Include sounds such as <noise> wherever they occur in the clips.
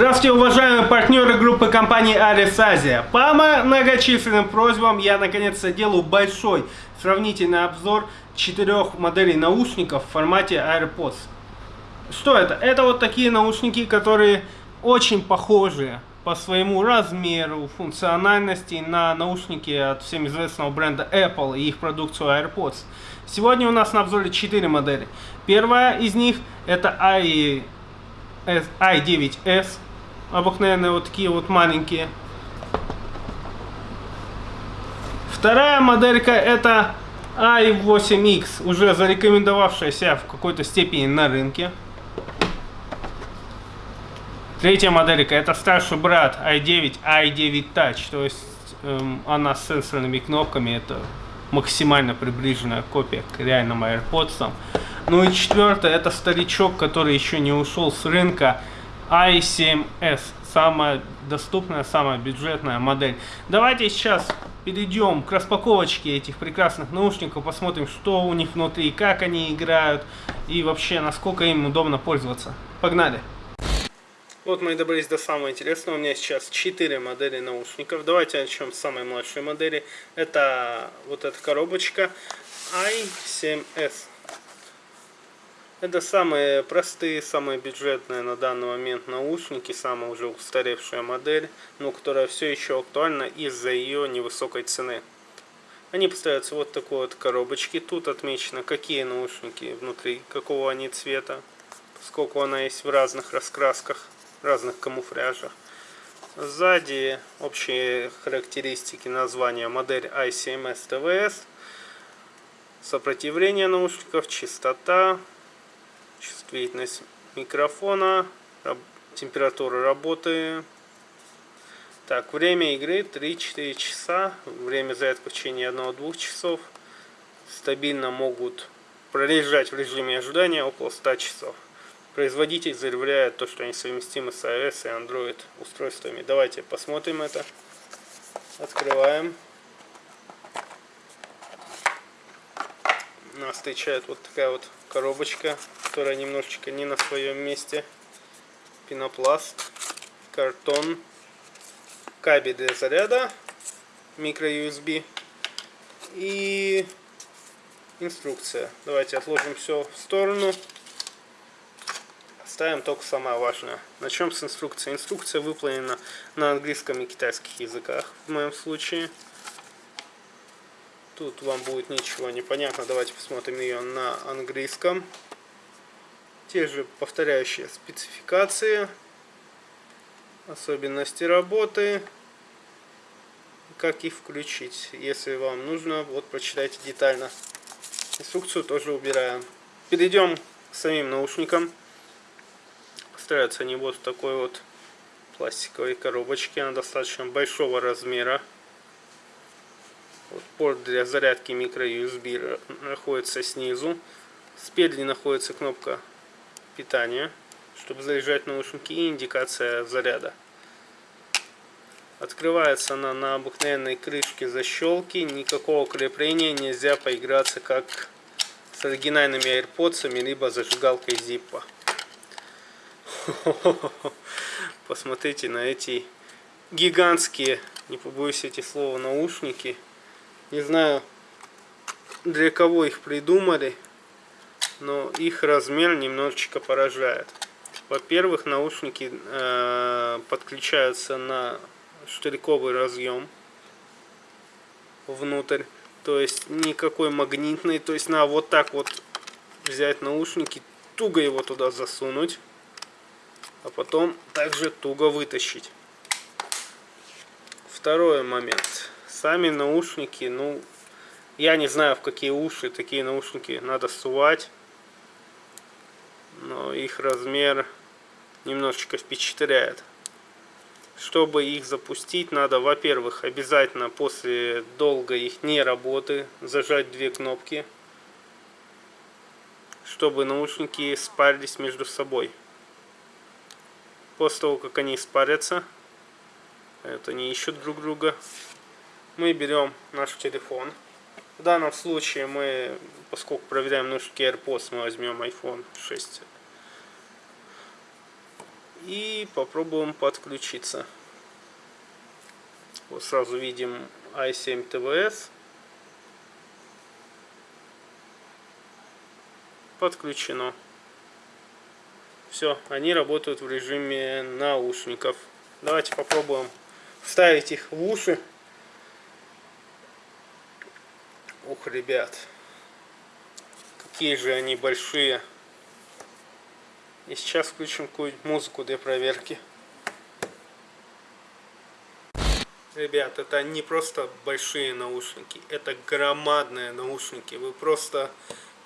Здравствуйте, уважаемые партнеры группы компании Aris Asia. По многочисленным просьбам я наконец-то делаю большой сравнительный обзор четырех моделей наушников в формате AirPods. Что это? Это вот такие наушники, которые очень похожи по своему размеру, функциональности на наушники от всем известного бренда Apple и их продукцию AirPods. Сегодня у нас на обзоре 4 модели. Первая из них это i i9s, обыкновенные вот такие вот маленькие. Вторая моделька это i8x, уже зарекомендовавшая себя в какой-то степени на рынке. Третья моделька это старший брат i9, i9 Touch, то есть эм, она с сенсорными кнопками, это максимально приближенная копия к реальным AirPods. Ну и четвертое, это старичок, который еще не ушел с рынка, i7s. Самая доступная, самая бюджетная модель. Давайте сейчас перейдем к распаковочке этих прекрасных наушников, посмотрим, что у них внутри, как они играют и вообще, насколько им удобно пользоваться. Погнали! Вот мы и добрались до самого интересного. У меня сейчас 4 модели наушников. Давайте начнем с самой младшей модели. Это вот эта коробочка i7s. Это самые простые, самые бюджетные на данный момент наушники, самая уже устаревшая модель, но которая все еще актуальна из-за ее невысокой цены. Они поставляются вот такой вот коробочки. Тут отмечено, какие наушники внутри, какого они цвета, сколько она есть в разных раскрасках, разных камуфляжах. Сзади общие характеристики названия модель ICMS TVS, сопротивление наушников, частота, чувствительность микрофона, температура работы. Так, время игры 3-4 часа, время зарядки в течение 1-2 часов. Стабильно могут пролежать в режиме ожидания около 100 часов. Производитель заявляет то, что они совместимы с iOS и Android устройствами. Давайте посмотрим это. Открываем. Нас встречает вот такая вот коробочка, которая немножечко не на своем месте. Пенопласт, картон, кабель для заряда, микро-USB и инструкция. Давайте отложим все в сторону. Оставим только самое важное. Начнем с инструкции. Инструкция выполнена на английском и китайских языках в моем случае. Тут вам будет ничего непонятно. Давайте посмотрим ее на английском. Те же повторяющие спецификации, особенности работы, как их включить. Если вам нужно, вот прочитайте детально. Инструкцию тоже убираем. Перейдем к самим наушникам. Поставляются они вот в такой вот пластиковой коробочке. Она достаточно большого размера. Вот порт для зарядки microUSB находится снизу. Спереди находится кнопка питания, чтобы заряжать наушники и индикация заряда. Открывается она на обыкновенной крышке защелки. Никакого крепления нельзя поиграться как с оригинальными AirPods, либо зажигалкой Zippo. <laughs> Посмотрите на эти гигантские, не побоюсь эти слова, наушники. Не знаю, для кого их придумали, но их размер немножечко поражает. Во-первых, наушники э, подключаются на штырьковый разъем внутрь. То есть никакой магнитный. То есть на вот так вот взять наушники, туго его туда засунуть. А потом также туго вытащить. Второй момент Сами наушники, ну, я не знаю, в какие уши такие наушники надо сувать. Но их размер немножечко впечатляет. Чтобы их запустить, надо, во-первых, обязательно после долгой их не работы зажать две кнопки, чтобы наушники спарились между собой. После того, как они спарятся, это они ищут друг друга, мы берем наш телефон. В данном случае мы, поскольку проверяем наушники AirPods, мы возьмем iPhone 6. И попробуем подключиться. Вот сразу видим i7 TVS. Подключено. Все, они работают в режиме наушников. Давайте попробуем вставить их в уши. Ух, ребят. Какие же они большие. И сейчас включим какую-нибудь музыку для проверки. Ребят, это не просто большие наушники, это громадные наушники. Вы просто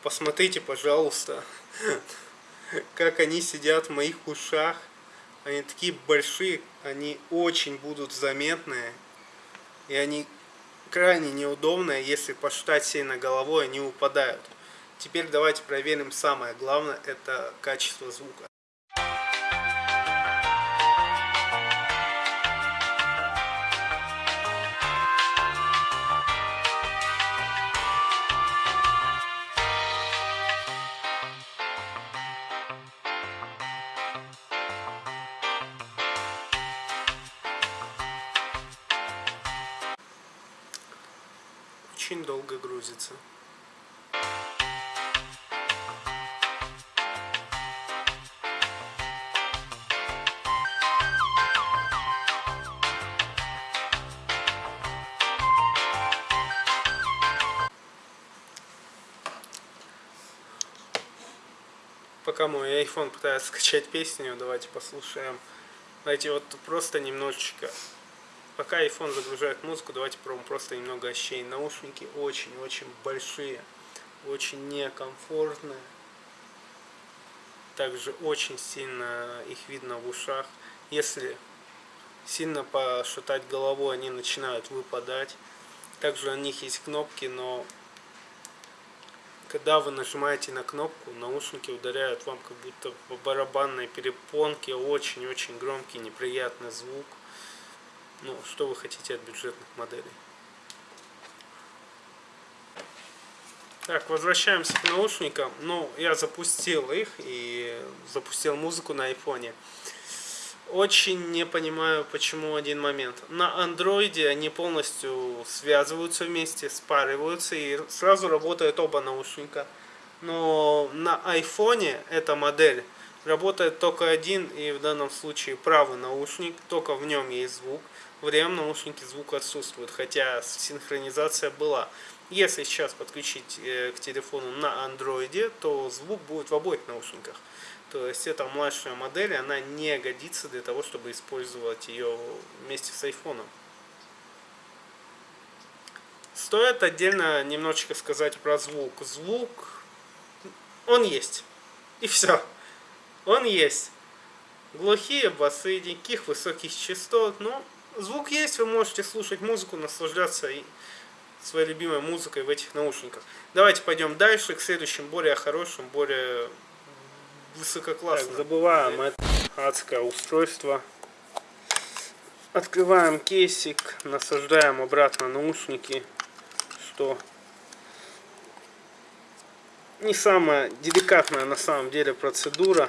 посмотрите, пожалуйста, <laughs> как они сидят в моих ушах. Они такие большие, они очень будут заметные. И они крайне неудобные, если посчитать сильно головой, они упадают. Теперь давайте проверим самое главное, это качество звука. iPhone пытается скачать песню, давайте послушаем. Давайте вот просто немножечко. Пока iPhone загружает музыку, давайте пробуем просто немного ощущений. Наушники очень-очень большие, очень некомфортные. Также очень сильно их видно в ушах. Если сильно пошатать головой, они начинают выпадать. Также у них есть кнопки, но когда вы нажимаете на кнопку, наушники ударяют вам как будто по барабанной перепонке. Очень-очень громкий, неприятный звук. Ну, что вы хотите от бюджетных моделей? Так, возвращаемся к наушникам. Ну, я запустил их и запустил музыку на айфоне. Очень не понимаю, почему один момент. На андроиде они полностью связываются вместе, спариваются и сразу работают оба наушника. Но на айфоне эта модель работает только один и в данном случае правый наушник, только в нем есть звук. В левом наушнике звук отсутствует, хотя синхронизация была. Если сейчас подключить э, к телефону на андроиде, то звук будет в обоих наушниках. То есть эта младшая модель, она не годится для того, чтобы использовать ее вместе с айфоном. Стоит отдельно немножечко сказать про звук. Звук, он есть. И все. Он есть. Глухие басы, никаких высоких частот. Но звук есть, вы можете слушать музыку, наслаждаться своей любимой музыкой в этих наушниках. Давайте пойдем дальше, к следующим, более хорошим, более высококлассно. Так, забываем это адское устройство. Открываем кейсик, насаждаем обратно наушники, что не самая деликатная на самом деле процедура.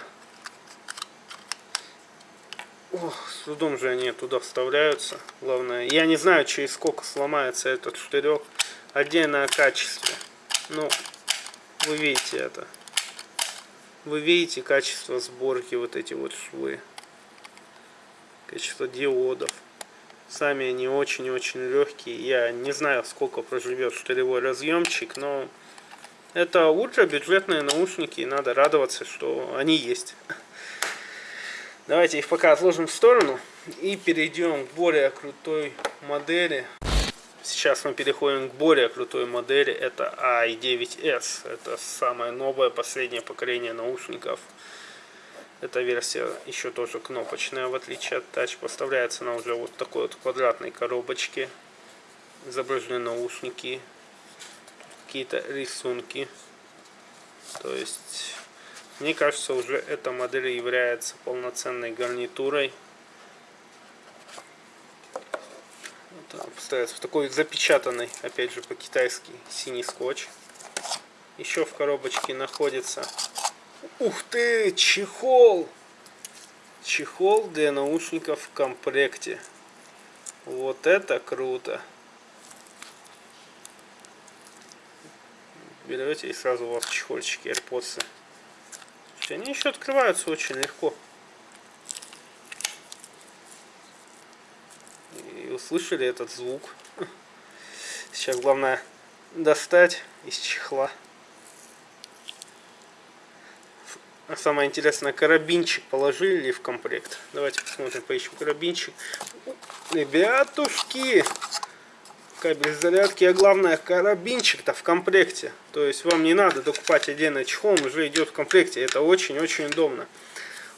Ох, с трудом же они туда вставляются. Главное, я не знаю, через сколько сломается этот штырек. Отдельное качество. Ну, вы видите это. Вы видите качество сборки, вот эти вот швы. Качество диодов. Сами они очень-очень легкие. Я не знаю, сколько проживет штыревой разъемчик, но это ультрабюджетные наушники, и надо радоваться, что они есть. Давайте их пока отложим в сторону и перейдем к более крутой модели. Сейчас мы переходим к более крутой модели, это i9s. Это самое новое, последнее поколение наушников. Эта версия еще тоже кнопочная, в отличие от Touch. Поставляется она уже вот такой вот квадратной коробочке. Изображены наушники, какие-то рисунки. То есть, мне кажется, уже эта модель является полноценной гарнитурой ставится в такой запечатанный, опять же по-китайски, синий скотч. Еще в коробочке находится, ух ты, чехол! чехол для наушников в комплекте. Вот это круто. Берете и сразу у вас чехольчики AirPods. Они еще открываются очень легко. И услышали этот звук. Сейчас главное достать из чехла. А самое интересное, карабинчик положили ли в комплект? Давайте посмотрим, поищем карабинчик. Ребятушки! Кабель зарядки, а главное, карабинчик-то в комплекте. То есть вам не надо докупать отдельно чехол, он уже идет в комплекте. Это очень-очень удобно.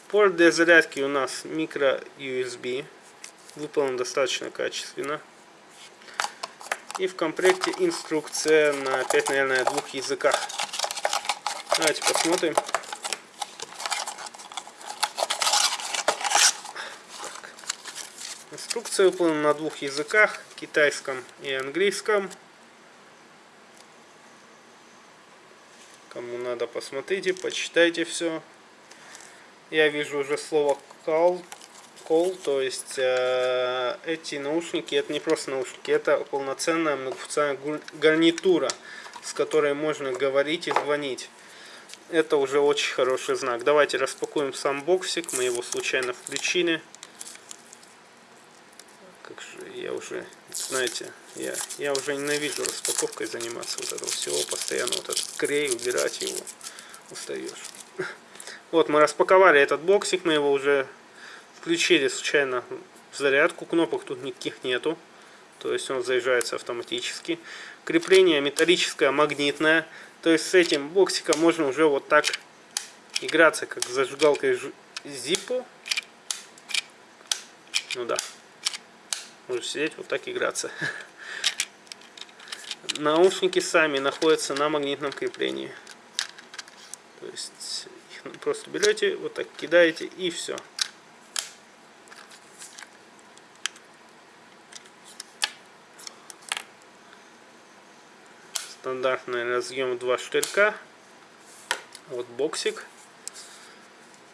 Порт для зарядки у нас микро USB. Выполнен достаточно качественно. И в комплекте инструкция на 5, наверное, двух языках. Давайте посмотрим. Инструкция выполнена на двух языках, китайском и английском. Кому надо, посмотрите, почитайте все. Я вижу уже слово call, call то есть э, эти наушники, это не просто наушники, это полноценная многофункциональная гарнитура, с которой можно говорить и звонить. Это уже очень хороший знак. Давайте распакуем сам боксик, мы его случайно включили как же я уже, знаете, я, я уже ненавижу распаковкой заниматься вот этого всего, постоянно вот этот крей, убирать его, устаешь. <laughs> Вот, мы распаковали этот боксик, мы его уже включили случайно зарядку, кнопок тут никаких нету, то есть он заезжается автоматически. Крепление металлическое, магнитное, то есть с этим боксиком можно уже вот так играться, как зажигалкой Zippo. Ну да. Можно сидеть вот так играться. <laughs> Наушники сами находятся на магнитном креплении. То есть просто берете, вот так кидаете и все. Стандартный разъем 2 штырька. Вот боксик.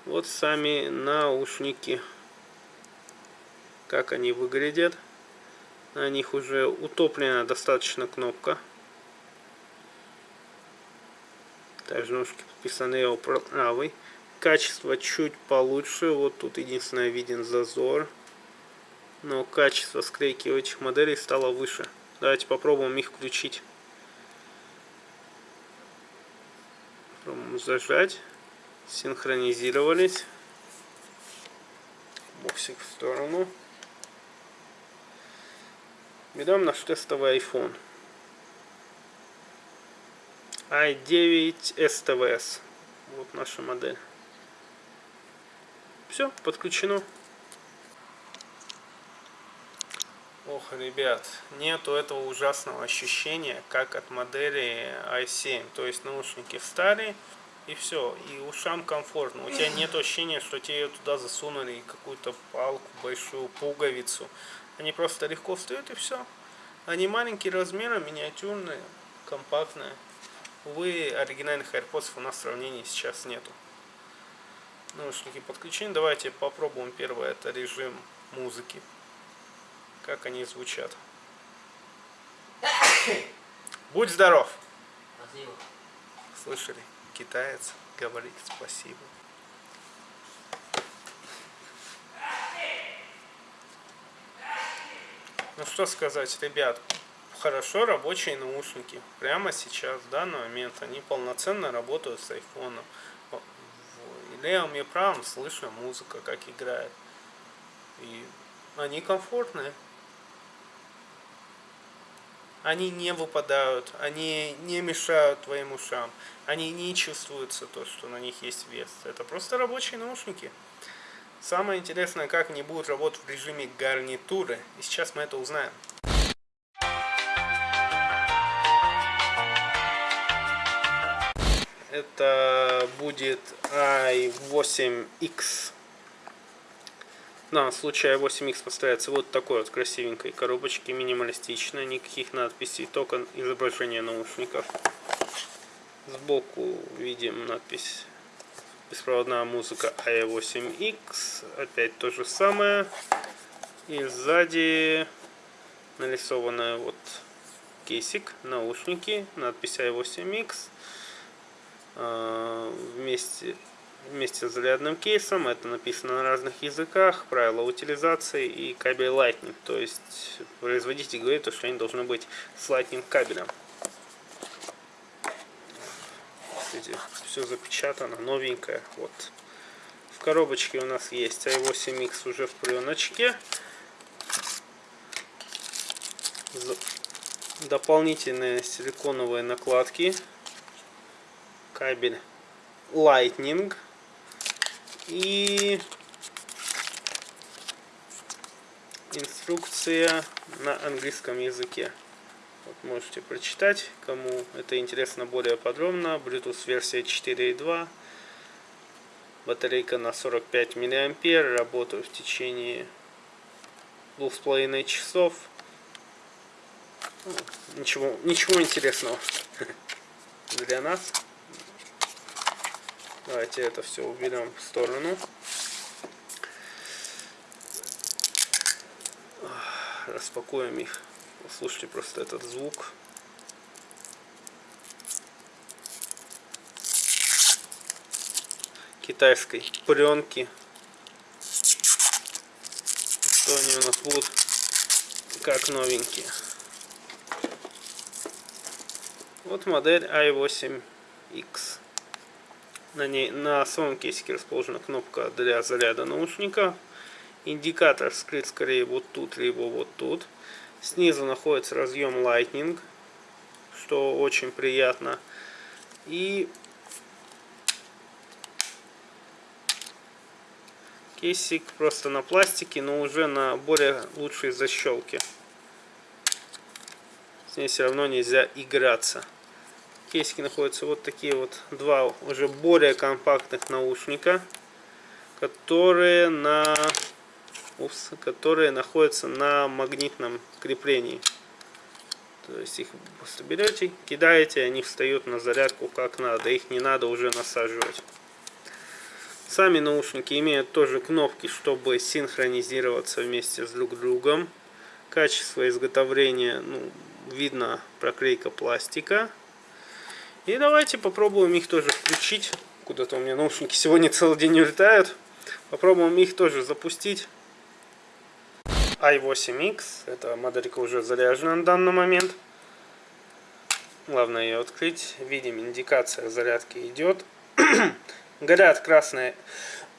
Вот сами наушники как они выглядят. На них уже утоплена достаточно кнопка. Также ножки подписаны его правый. Качество чуть получше. Вот тут единственное виден зазор. Но качество склейки этих моделей стало выше. Давайте попробуем их включить. Зажать. Синхронизировались. Боксик в сторону. Берем наш тестовый iPhone. i9 STVS. Вот наша модель. Все, подключено. Ох, ребят, нету этого ужасного ощущения, как от модели i7. То есть наушники встали, и все, и ушам комфортно. У тебя нет ощущения, что тебе туда засунули какую-то палку, большую пуговицу. Они просто легко встают и все. Они маленькие размеры, миниатюрные, компактные. Увы, оригинальных AirPods у нас в сравнении сейчас нету. Наушники подключены. Давайте попробуем первое. Это режим музыки. Как они звучат. Будь здоров! Спасибо. Слышали? Китаец говорит спасибо. Ну что сказать, ребят, хорошо рабочие наушники. Прямо сейчас, в данный момент, они полноценно работают с айфоном. Левым и правым слышу музыка, как играет. И они комфортные. Они не выпадают, они не мешают твоим ушам. Они не чувствуются то, что на них есть вес. Это просто рабочие наушники. Самое интересное, как они будут работать в режиме гарнитуры. И сейчас мы это узнаем. Это будет i8X. На случае i8X поставится вот такой вот красивенькой коробочки, минималистичной, никаких надписей, только изображение наушников. Сбоку видим надпись беспроводная музыка i8X, опять то же самое. И сзади нарисованная вот кейсик, наушники, надпись i8X. А, вместе, вместе с зарядным кейсом, это написано на разных языках, правила утилизации и кабель Lightning. То есть производитель говорит, что они должны быть с Lightning кабелем. Видите, все запечатано, новенькое. Вот. В коробочке у нас есть i8X уже в пленочке. Дополнительные силиконовые накладки. Кабель Lightning. И инструкция на английском языке. Вот можете прочитать, кому это интересно более подробно. Bluetooth версия 4.2. Батарейка на 45 мА. Работаю в течение двух с половиной часов. Ну, ничего, ничего интересного <laughs> для нас. Давайте это все уберем в сторону. Распакуем их. Слушайте просто этот звук. Китайской пленки. Что они у нас будут как новенькие. Вот модель i8X. На, ней, на самом кейсике расположена кнопка для заряда наушника. Индикатор скрыт скорее вот тут, либо вот тут. Снизу находится разъем Lightning, что очень приятно. И кейсик просто на пластике, но уже на более лучшей защелке. С ней все равно нельзя играться. Кейсике находятся вот такие вот два уже более компактных наушника, которые на Упс, которые находятся на магнитном креплении. То есть их просто берете, кидаете, они встают на зарядку как надо. Их не надо уже насаживать. Сами наушники имеют тоже кнопки, чтобы синхронизироваться вместе с друг другом. Качество изготовления, ну, видно проклейка пластика. И давайте попробуем их тоже включить. Куда-то у меня наушники сегодня целый день улетают. Попробуем их тоже запустить i8X. Эта моделька уже заряжена на данный момент. Главное ее открыть. Видим, индикация зарядки идет. <coughs> горят красные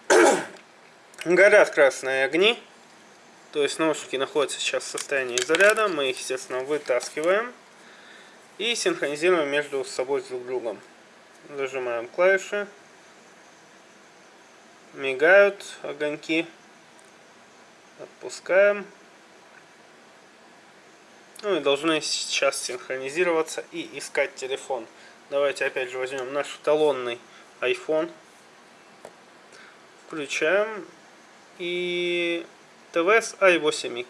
<coughs> горят красные огни. То есть наушники находятся сейчас в состоянии заряда. Мы их, естественно, вытаскиваем. И синхронизируем между собой с друг другом. Зажимаем клавиши. Мигают огоньки. Отпускаем. Ну и должны сейчас синхронизироваться и искать телефон. Давайте опять же возьмем наш талонный iPhone. Включаем. И TVS i8X.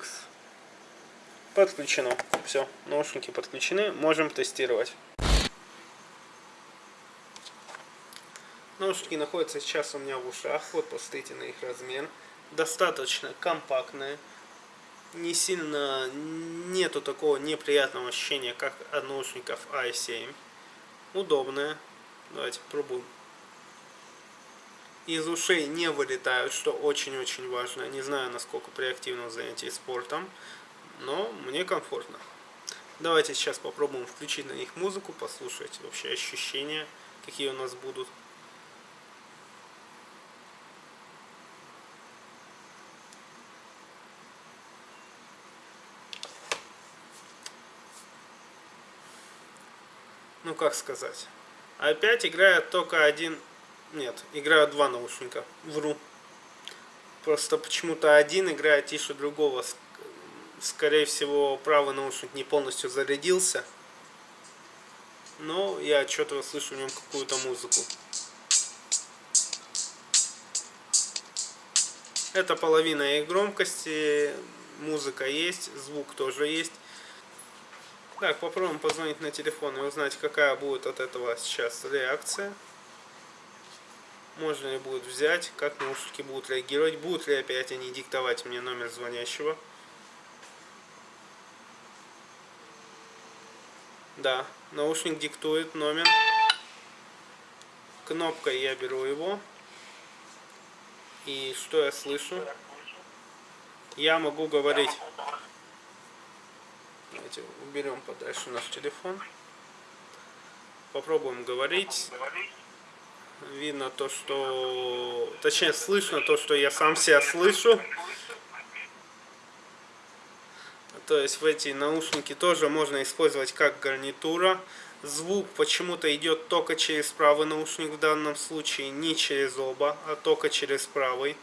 Подключено. Все, наушники подключены. Можем тестировать. Наушники находятся сейчас у меня в ушах. Вот посмотрите на их размер достаточно компактные. Не сильно нету такого неприятного ощущения, как от наушников i7. Удобные. Давайте пробуем. Из ушей не вылетают, что очень-очень важно. Не знаю, насколько при активном занятии спортом, но мне комфортно. Давайте сейчас попробуем включить на них музыку, послушать вообще ощущения, какие у нас будут. ну как сказать. Опять играет только один... Нет, играют два наушника. Вру. Просто почему-то один играет тише другого. Скорее всего, правый наушник не полностью зарядился. Но я отчетливо слышу в нем какую-то музыку. Это половина их громкости. Музыка есть, звук тоже есть. Так, попробуем позвонить на телефон и узнать, какая будет от этого сейчас реакция. можно ли будет взять, как наушники будут реагировать, будут ли опять они диктовать мне номер звонящего. Да, наушник диктует номер. Кнопкой я беру его. И что я слышу? Я могу говорить. Давайте уберем подальше наш телефон. Попробуем говорить. Видно то, что... Точнее, слышно то, что я сам себя слышу. То есть в эти наушники тоже можно использовать как гарнитура. Звук почему-то идет только через правый наушник в данном случае, не через оба, а только через правый.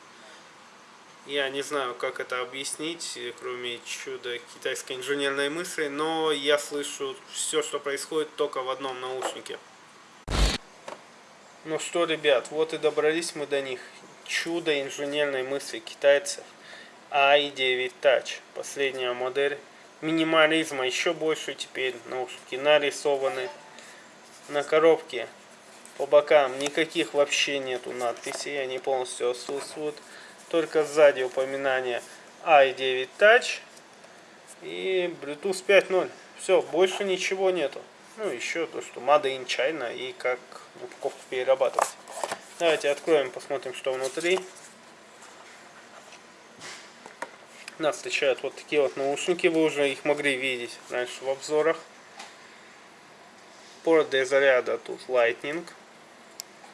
Я не знаю, как это объяснить, кроме чуда китайской инженерной мысли, но я слышу все, что происходит только в одном наушнике. Ну что, ребят, вот и добрались мы до них. Чудо инженерной мысли китайцев i9 Touch. Последняя модель. Минимализма еще больше теперь. Наушники нарисованы. На коробке по бокам никаких вообще нету надписей. Они полностью отсутствуют. Только сзади упоминание i9 Touch и Bluetooth 5.0. Все, больше ничего нету. Ну, еще то, что Made in China и как упаковку перерабатывать. Давайте откроем, посмотрим, что внутри. Нас встречают вот такие вот наушники, вы уже их могли видеть раньше в обзорах. Порт для заряда тут Lightning.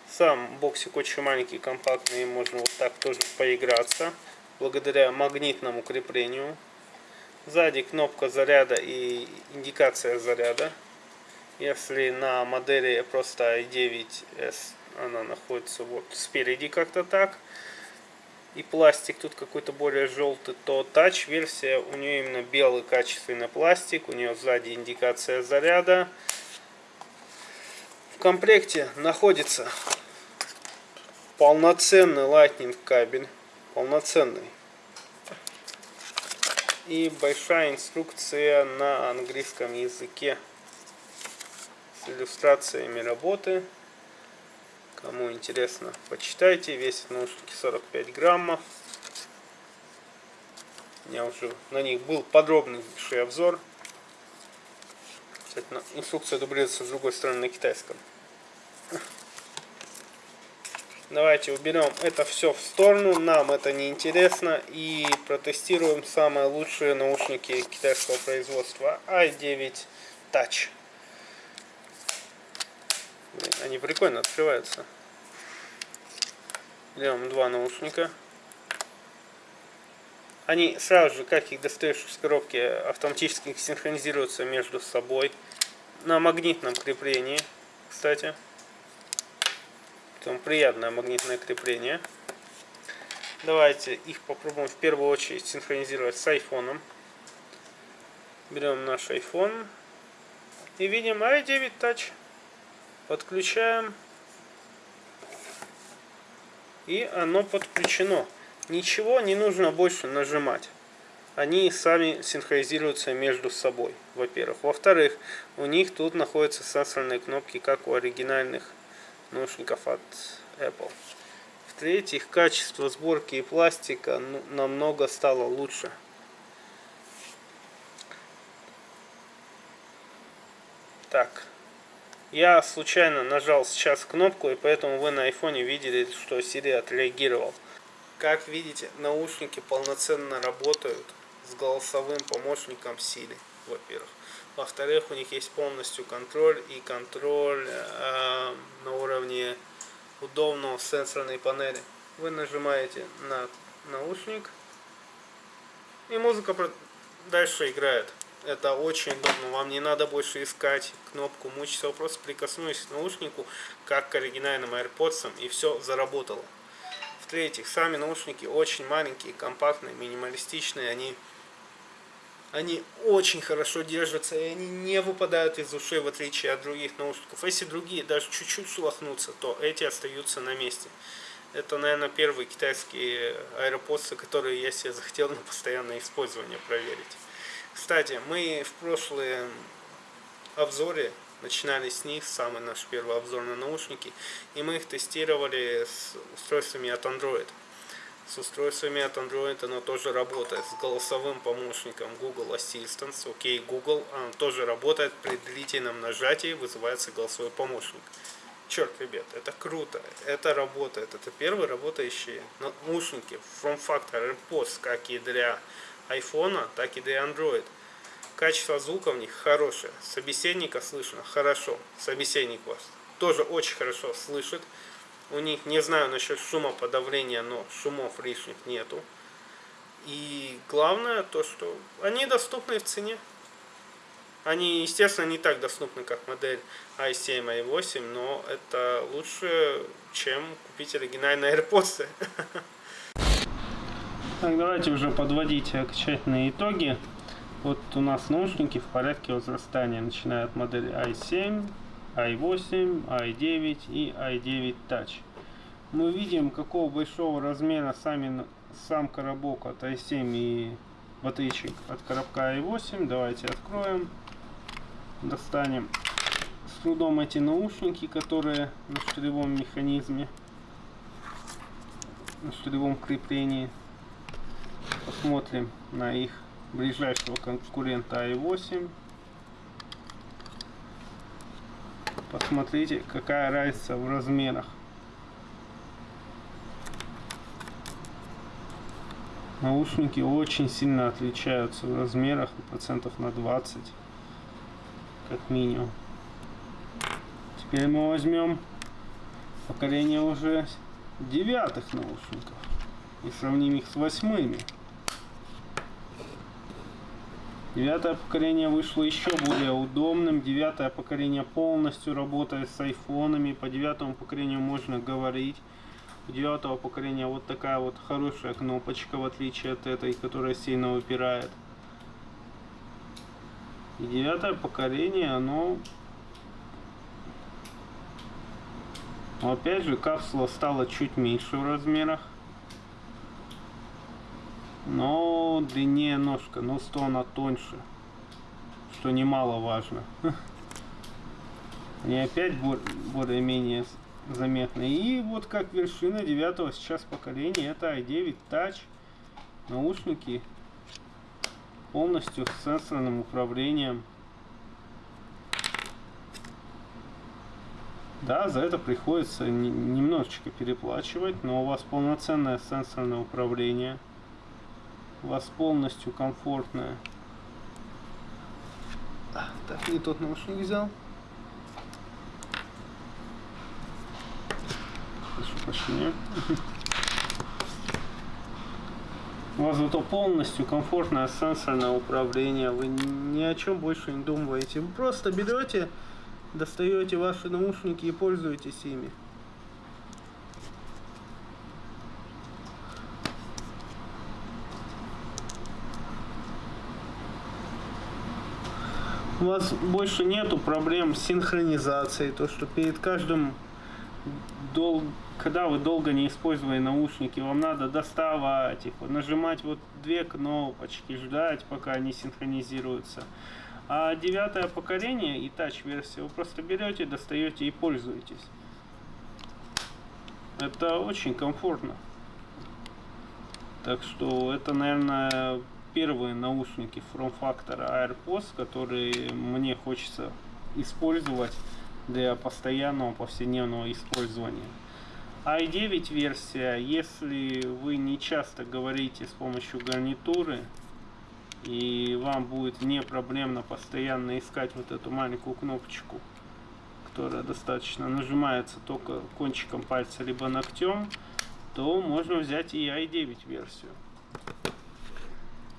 Сам боксик очень маленький, компактный, можно вот так тоже поиграться, благодаря магнитному креплению. Сзади кнопка заряда и индикация заряда. Если на модели просто i9s она находится вот спереди как-то так, и пластик тут какой-то более желтый, то тач версия у нее именно белый качественный пластик, у нее сзади индикация заряда. В комплекте находится полноценный Lightning кабель, полноценный. И большая инструкция на английском языке с иллюстрациями работы. Кому интересно, почитайте. Весит наушники 45 граммов. Меня уже на них был подробный обзор. Кстати, инструкция дублируется с другой стороны на китайском. Давайте уберем это все в сторону, нам это не интересно. И протестируем самые лучшие наушники китайского производства i9 Touch. Они прикольно открываются. Берем два наушника. Они сразу же, как их достаешь из коробки, автоматически синхронизируются между собой. На магнитном креплении, кстати. Там приятное магнитное крепление. Давайте их попробуем в первую очередь синхронизировать с айфоном. Берем наш iPhone и видим i9 Touch. Подключаем. И оно подключено. Ничего не нужно больше нажимать. Они сами синхронизируются между собой, во-первых. Во-вторых, у них тут находятся сенсорные кнопки, как у оригинальных наушников от Apple. В-третьих, качество сборки и пластика ну, намного стало лучше. Так, я случайно нажал сейчас кнопку, и поэтому вы на айфоне видели, что Siri отреагировал. Как видите, наушники полноценно работают с голосовым помощником Siri, во-первых. Во-вторых, у них есть полностью контроль и контроль э, на уровне удобного сенсорной панели. Вы нажимаете на наушник и музыка дальше играет. Это очень удобно. Вам не надо больше искать кнопку, мучиться. Просто прикоснулись к наушнику, как к оригинальным AirPods, и все заработало. В-третьих, сами наушники очень маленькие, компактные, минималистичные. Они, они очень хорошо держатся, и они не выпадают из ушей, в отличие от других наушников. Если другие даже чуть-чуть шелохнутся, то эти остаются на месте. Это, наверное, первые китайские AirPods, которые я себе захотел на постоянное использование проверить. Кстати, мы в прошлом обзоре начинали с них, самый наш первый обзор на наушники, и мы их тестировали с устройствами от Android. С устройствами от Android оно тоже работает, с голосовым помощником Google Assistant, окей, OK Google, оно тоже работает, при длительном нажатии вызывается голосовой помощник. Черт, ребят, это круто, это работает, это первые работающие наушники From Factor AirPods, как и для iPhone, так и для Android. Качество звука в них хорошее, собеседника слышно хорошо, собеседник вас тоже очень хорошо слышит. У них, не знаю насчет шумоподавления, но шумов лишних нету. И главное то, что они доступны в цене. Они, естественно, не так доступны, как модель i7, i8, но это лучше, чем купить оригинальные AirPods. <laughs> Так, давайте уже подводить окончательные итоги. Вот у нас наушники в порядке возрастания, начиная от модели i7, i8, i9 и i9 Touch. Мы видим, какого большого размера сами, сам коробок от i7 и батычек от коробка i8. Давайте откроем, достанем с трудом эти наушники, которые на штыревом механизме, на штыревом креплении. Посмотрим на их ближайшего конкурента i8. Посмотрите, какая разница в размерах. Наушники очень сильно отличаются в размерах, процентов на 20, как минимум. Теперь мы возьмем поколение уже девятых наушников и сравним их с восьмыми. Девятое поколение вышло еще более удобным. Девятое поколение полностью работает с айфонами. По девятому поколению можно говорить. У девятого поколения вот такая вот хорошая кнопочка, в отличие от этой, которая сильно выпирает. И девятое поколение, оно... Но опять же, капсула стала чуть меньше в размерах но длиннее ножка, но что она тоньше, что немаловажно. <laughs> Они опять более-менее заметны. И вот как вершина девятого сейчас поколения, это i9 Touch, наушники полностью с сенсорным управлением. Да, за это приходится немножечко переплачивать, но у вас полноценное сенсорное управление – вас полностью комфортная. Так, не тот наушник взял. Прошу прощения. У вас зато полностью комфортное сенсорное управление. Вы ни о чем больше не думаете. Вы просто берете, достаете ваши наушники и пользуетесь ими. У вас больше нету проблем с синхронизацией, то что перед каждым дол... когда вы долго не использовали наушники, вам надо доставать их, нажимать вот две кнопочки, ждать, пока они синхронизируются. А девятое поколение и тач версия вы просто берете, достаете и пользуетесь. Это очень комфортно. Так что это, наверное, первые наушники From Factor AirPods, которые мне хочется использовать для постоянного повседневного использования. i9 версия, если вы не часто говорите с помощью гарнитуры, и вам будет не проблемно постоянно искать вот эту маленькую кнопочку, которая достаточно нажимается только кончиком пальца либо ногтем, то можно взять и i9 версию.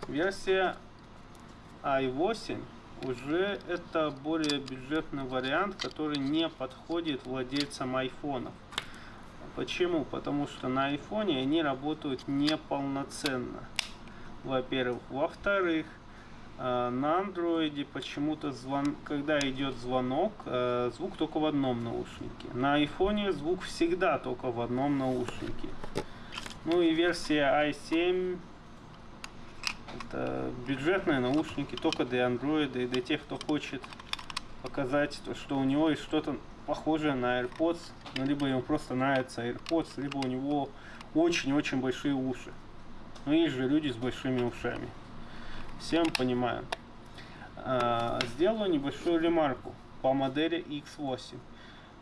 Версия i8 уже это более бюджетный вариант, который не подходит владельцам айфонов. Почему? Потому что на айфоне они работают неполноценно. Во-первых. Во-вторых, э, на андроиде почему-то, звон... когда идет звонок, э, звук только в одном наушнике. На айфоне звук всегда только в одном наушнике. Ну и версия i7 это бюджетные наушники только для Android и для тех, кто хочет показать, то, что у него есть что-то похожее на AirPods, ну, либо ему просто нравится AirPods, либо у него очень-очень большие уши. Ну, есть же люди с большими ушами. Всем понимаю. А, сделаю небольшую ремарку по модели X8.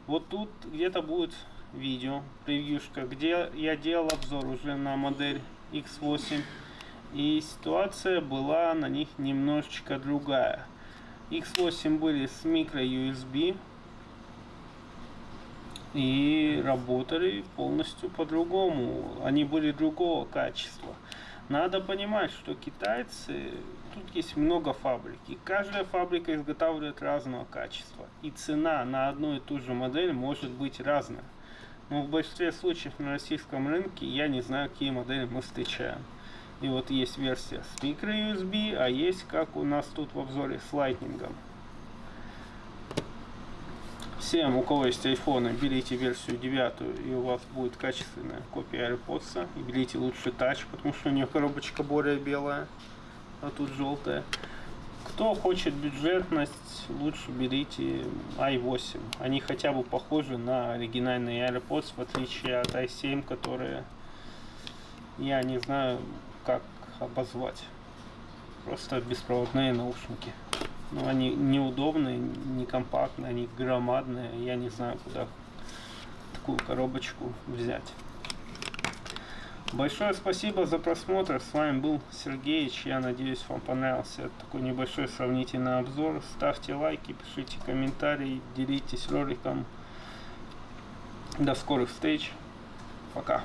Вот тут где-то будет видео, превьюшка, где я делал обзор уже на модель X8. И ситуация была на них немножечко другая. X8 были с микро USB и работали полностью по-другому. Они были другого качества. Надо понимать, что китайцы, тут есть много фабрик, и каждая фабрика изготавливает разного качества. И цена на одну и ту же модель может быть разная. Но в большинстве случаев на российском рынке я не знаю, какие модели мы встречаем. И вот есть версия с microUSB, а есть, как у нас тут в обзоре, с Lightning. Всем, у кого есть айфоны, берите версию 9, и у вас будет качественная копия AirPods. И берите лучше Touch, потому что у нее коробочка более белая, а тут желтая. Кто хочет бюджетность, лучше берите i8. Они хотя бы похожи на оригинальные AirPods, в отличие от i7, которые я не знаю, как обозвать. Просто беспроводные наушники. Но они неудобные, не компактные, они громадные. Я не знаю, куда такую коробочку взять. Большое спасибо за просмотр. С вами был Сергеич. Я надеюсь, вам понравился такой небольшой сравнительный обзор. Ставьте лайки, пишите комментарии, делитесь роликом. До скорых встреч. Пока.